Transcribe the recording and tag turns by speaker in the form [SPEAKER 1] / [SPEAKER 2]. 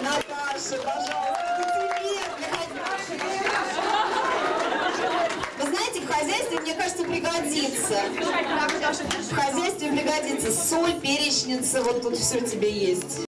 [SPEAKER 1] Наташа, пожалуйста, это тебе. Вы знаете, в хозяйстве, мне кажется, пригодится. В хозяйстве пригодится соль, перечница, вот тут все тебе есть.